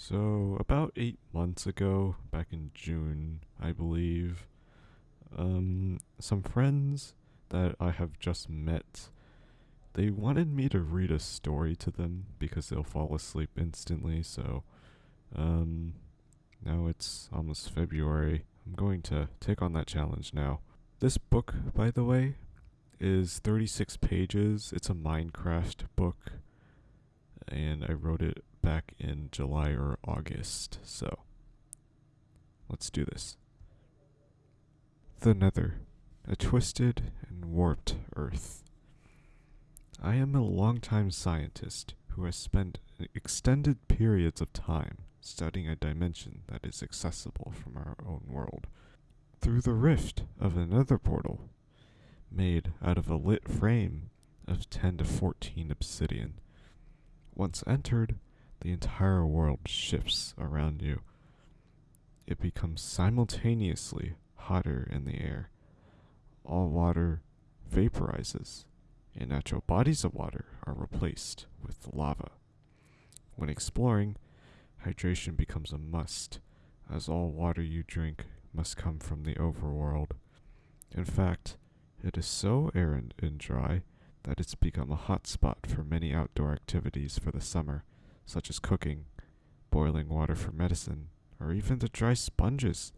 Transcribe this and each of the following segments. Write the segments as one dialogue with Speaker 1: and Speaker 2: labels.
Speaker 1: So, about eight months ago, back in June, I believe, um, some friends that I have just met, they wanted me to read a story to them because they'll fall asleep instantly. So, um, now it's almost February. I'm going to take on that challenge now. This book, by the way, is 36 pages. It's a Minecraft book, and I wrote it back in July or August. So, let's do this. The Nether, a twisted and warped Earth. I am a longtime scientist who has spent extended periods of time studying a dimension that is accessible from our own world. Through the rift of another portal, made out of a lit frame of 10 to 14 obsidian. Once entered, the entire world shifts around you. It becomes simultaneously hotter in the air. All water vaporizes, and natural bodies of water are replaced with lava. When exploring, hydration becomes a must, as all water you drink must come from the overworld. In fact, it is so arid and dry that it's become a hot spot for many outdoor activities for the summer, such as cooking, boiling water for medicine, or even to dry sponges.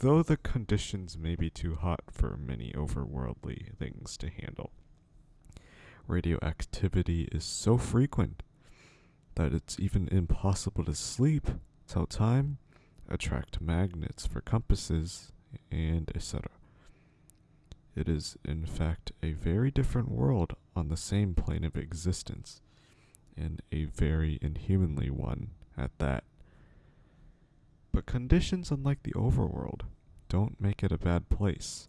Speaker 1: Though the conditions may be too hot for many overworldly things to handle. Radioactivity is so frequent that it's even impossible to sleep, tell time, attract magnets for compasses, and etc. It is, in fact, a very different world on the same plane of existence, and a very inhumanly one at that. But conditions unlike the overworld don't make it a bad place.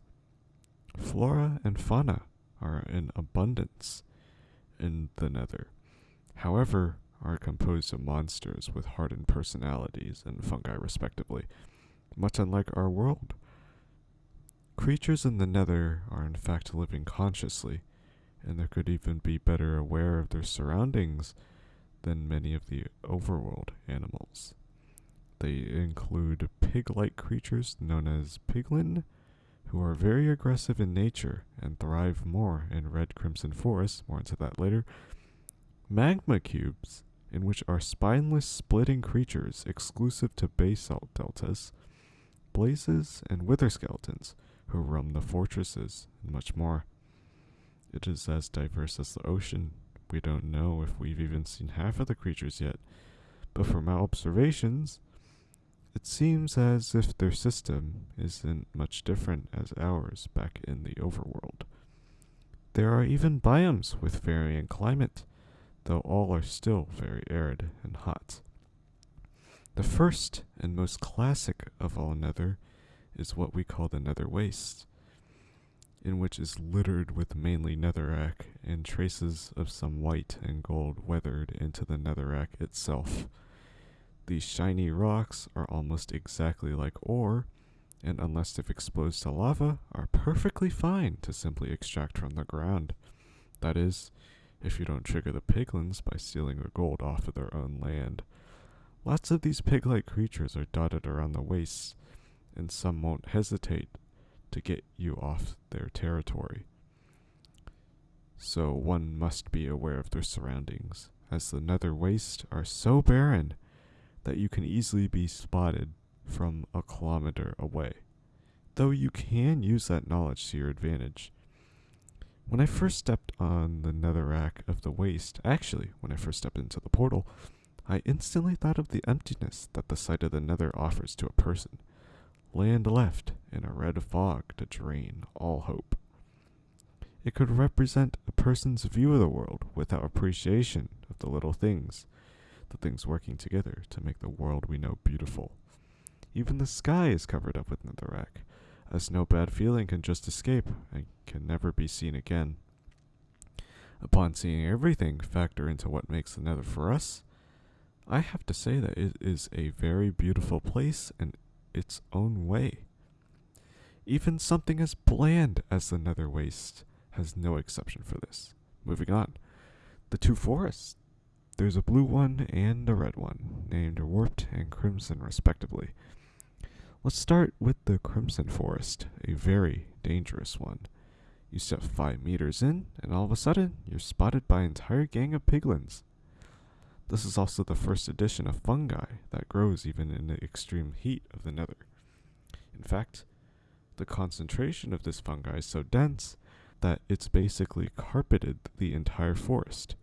Speaker 1: Flora and fauna are in abundance in the nether. However, are composed of monsters with hardened personalities and fungi respectively, much unlike our world. Creatures in the nether are in fact living consciously, and they could even be better aware of their surroundings than many of the overworld animals. They include pig like creatures known as piglin, who are very aggressive in nature and thrive more in red crimson forests, more into that later. Magma cubes, in which are spineless splitting creatures exclusive to basalt deltas, blazes, and wither skeletons who roam the fortresses, and much more. It is as diverse as the ocean. We don't know if we've even seen half of the creatures yet, but from our observations, it seems as if their system isn't much different as ours back in the overworld. There are even biomes with varying climate, though all are still very arid and hot. The first and most classic of all nether is what we call the nether waste, in which is littered with mainly netherrack and traces of some white and gold weathered into the netherrack itself. These shiny rocks are almost exactly like ore, and unless if exposed to lava, are perfectly fine to simply extract from the ground. That is, if you don't trigger the piglins by stealing the gold off of their own land. Lots of these pig-like creatures are dotted around the wastes, and some won't hesitate to get you off their territory. So one must be aware of their surroundings, as the nether wastes are so barren that you can easily be spotted from a kilometer away. Though you can use that knowledge to your advantage. When I first stepped on the netherrack of the waste, actually, when I first stepped into the portal, I instantly thought of the emptiness that the sight of the nether offers to a person. Land left in a red fog to drain all hope. It could represent a person's view of the world without appreciation of the little things, the things working together to make the world we know beautiful. Even the sky is covered up with netherrack, as no bad feeling can just escape and can never be seen again. Upon seeing everything factor into what makes the nether for us, I have to say that it is a very beautiful place in its own way. Even something as bland as the nether waste has no exception for this. Moving on. The two forests there's a blue one and a red one, named Warped and Crimson respectively. Let's start with the Crimson Forest, a very dangerous one. You step five meters in, and all of a sudden, you're spotted by an entire gang of piglins. This is also the first edition of fungi that grows even in the extreme heat of the nether. In fact, the concentration of this fungi is so dense that it's basically carpeted the entire forest.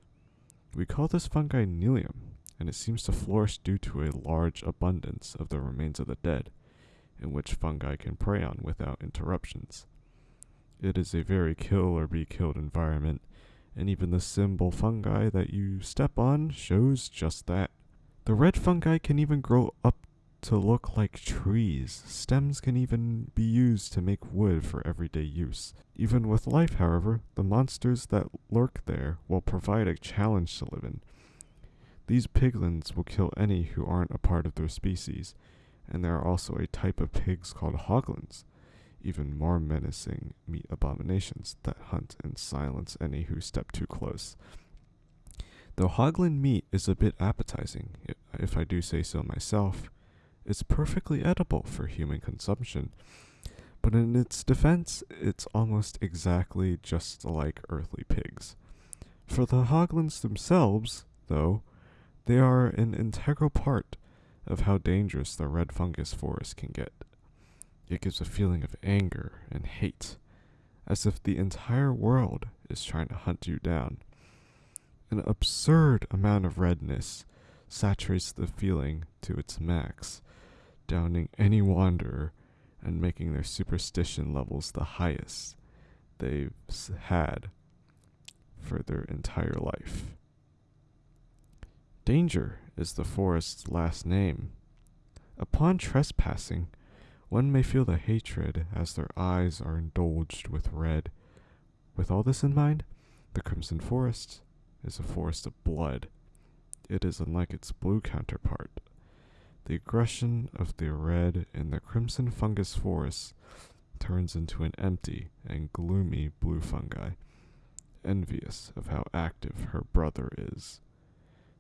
Speaker 1: We call this fungi Nylium, and it seems to flourish due to a large abundance of the remains of the dead, in which fungi can prey on without interruptions. It is a very kill or be killed environment, and even the symbol fungi that you step on shows just that. The red fungi can even grow up to look like trees. Stems can even be used to make wood for everyday use. Even with life, however, the monsters that lurk there will provide a challenge to live in. These piglins will kill any who aren't a part of their species, and there are also a type of pigs called hoglins even more menacing meat abominations that hunt and silence any who step too close. Though hoglin meat is a bit appetizing, if I do say so myself, it's perfectly edible for human consumption. But in its defense, it's almost exactly just like earthly pigs. For the hoglins themselves, though, they are an integral part of how dangerous the red fungus forest can get. It gives a feeling of anger and hate, as if the entire world is trying to hunt you down. An absurd amount of redness saturates the feeling to its max, downing any wanderer and making their superstition levels the highest they've had for their entire life. Danger is the forest's last name. Upon trespassing, one may feel the hatred as their eyes are indulged with red. With all this in mind, the Crimson Forest is a forest of blood. It is unlike its blue counterpart. The aggression of the red in the crimson fungus forest turns into an empty and gloomy blue fungi, envious of how active her brother is.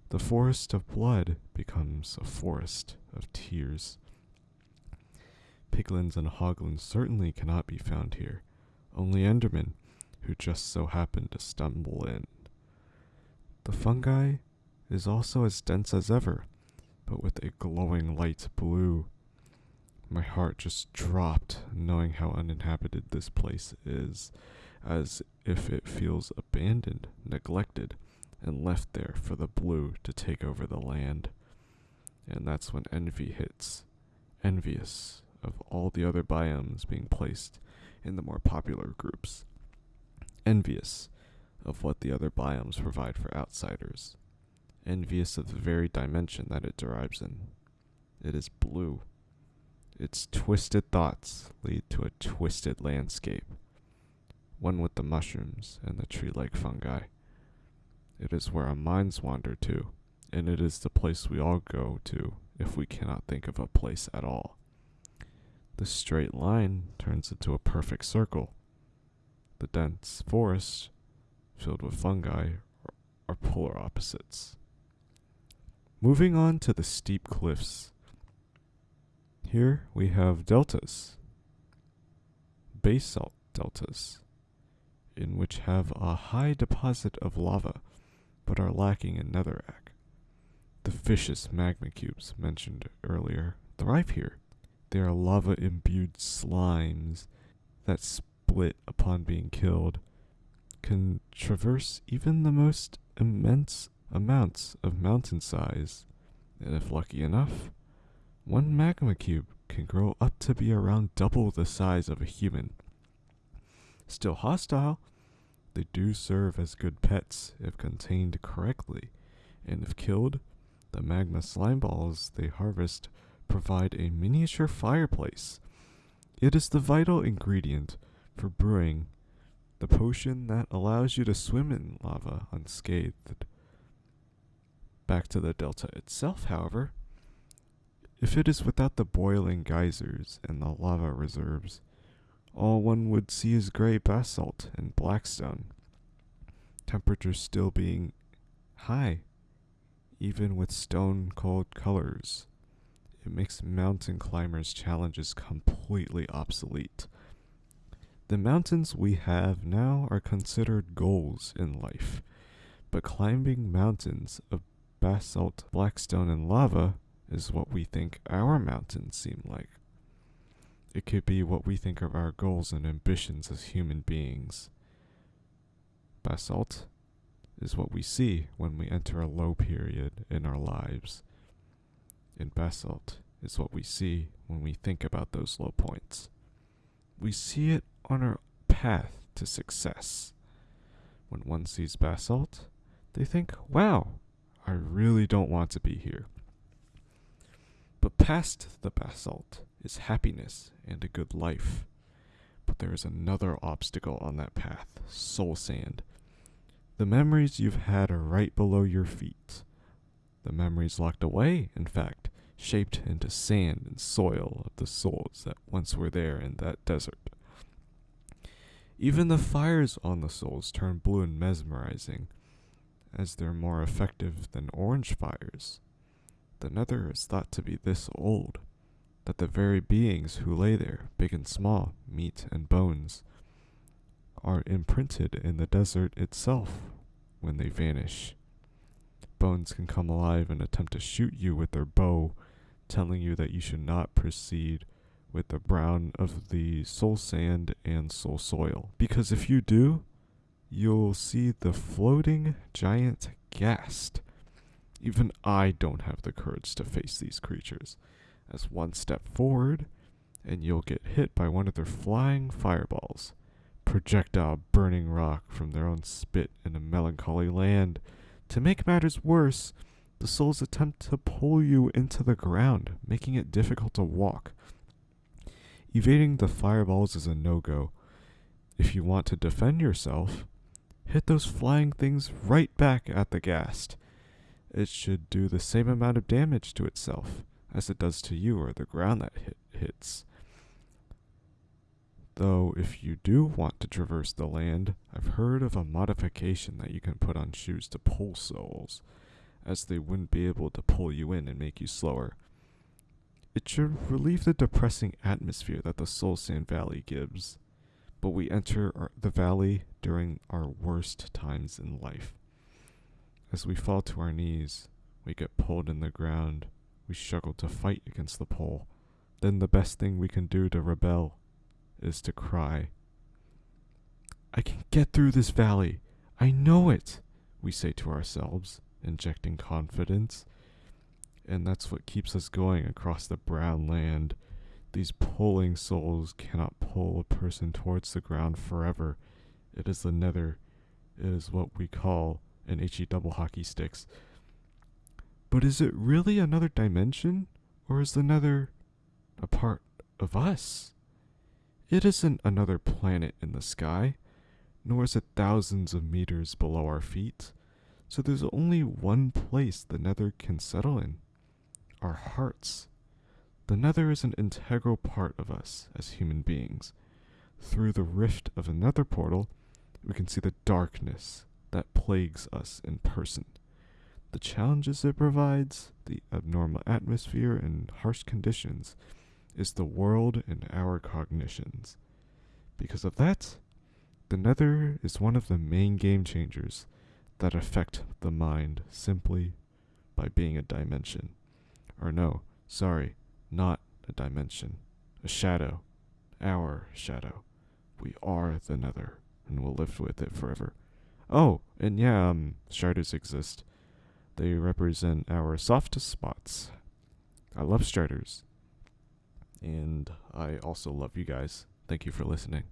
Speaker 1: The forest of blood becomes a forest of tears. Piglins and hoglins certainly cannot be found here, only Endermen, who just so happen to stumble in. The fungi is also as dense as ever, but with a glowing light blue. My heart just dropped knowing how uninhabited this place is, as if it feels abandoned, neglected, and left there for the blue to take over the land. And that's when envy hits. Envious of all the other biomes being placed in the more popular groups, envious of what the other biomes provide for outsiders, envious of the very dimension that it derives in. It is blue. Its twisted thoughts lead to a twisted landscape, one with the mushrooms and the tree like fungi. It is where our minds wander to, and it is the place we all go to if we cannot think of a place at all. The straight line turns into a perfect circle. The dense forest, filled with fungi, are polar opposites. Moving on to the steep cliffs. Here we have deltas, basalt deltas, in which have a high deposit of lava, but are lacking in netherrack. The fishes magma cubes mentioned earlier thrive here. They are lava imbued slimes that split upon being killed, can traverse even the most immense amounts of mountain size, and if lucky enough, one magma cube can grow up to be around double the size of a human. Still hostile, they do serve as good pets if contained correctly, and if killed, the magma slime balls they harvest provide a miniature fireplace. It is the vital ingredient for brewing the potion that allows you to swim in lava unscathed. Back to the delta itself, however, if it is without the boiling geysers and the lava reserves, all one would see is gray basalt and blackstone. Temperatures still being high even with stone cold colors. It makes mountain climbers' challenges completely obsolete. The mountains we have now are considered goals in life, but climbing mountains of basalt, blackstone, and lava is what we think our mountains seem like. It could be what we think of our goals and ambitions as human beings. Basalt is what we see when we enter a low period in our lives. And basalt is what we see when we think about those low points. We see it on our path to success. When one sees basalt, they think, wow, I really don't want to be here. But past the basalt is happiness and a good life. But there is another obstacle on that path soul sand. The memories you've had are right below your feet. The memories locked away, in fact, shaped into sand and soil of the souls that once were there in that desert. Even the fires on the souls turn blue and mesmerizing, as they're more effective than orange fires. The nether is thought to be this old, that the very beings who lay there, big and small, meat and bones, are imprinted in the desert itself when they vanish. Bones can come alive and attempt to shoot you with their bow, telling you that you should not proceed with the brown of the soul sand and soul soil. Because if you do, you'll see the floating giant ghast. Even I don't have the courage to face these creatures, as one step forward, and you'll get hit by one of their flying fireballs projectile burning rock from their own spit in a melancholy land. To make matters worse, the souls attempt to pull you into the ground, making it difficult to walk. Evading the fireballs is a no go. If you want to defend yourself, hit those flying things right back at the ghast. It should do the same amount of damage to itself as it does to you or the ground that hit hits. Though, if you do want to traverse the land, I've heard of a modification that you can put on shoes to pull souls, as they wouldn't be able to pull you in and make you slower. It should relieve the depressing atmosphere that the Soul Sand Valley gives, but we enter our, the valley during our worst times in life. As we fall to our knees, we get pulled in the ground, we struggle to fight against the pull. Then the best thing we can do to rebel is to cry. I can get through this valley. I know it, we say to ourselves, injecting confidence. And that's what keeps us going across the brown land. These pulling souls cannot pull a person towards the ground forever. It is the nether. It is what we call an HE double hockey sticks. But is it really another dimension? Or is the nether a part of us? It isn't another planet in the sky, nor is it thousands of meters below our feet. So there's only one place the nether can settle in our hearts. The nether is an integral part of us as human beings. Through the rift of another portal, we can see the darkness that plagues us in person. The challenges it provides, the abnormal atmosphere, and harsh conditions is the world and our cognitions. Because of that, the nether is one of the main game changers that affect the mind simply by being a dimension. Or no, sorry, not a dimension. A shadow. Our shadow. We are the nether, and we'll live with it forever. Oh, and yeah, um, striders exist. They represent our softest spots. I love striders. And I also love you guys. Thank you for listening.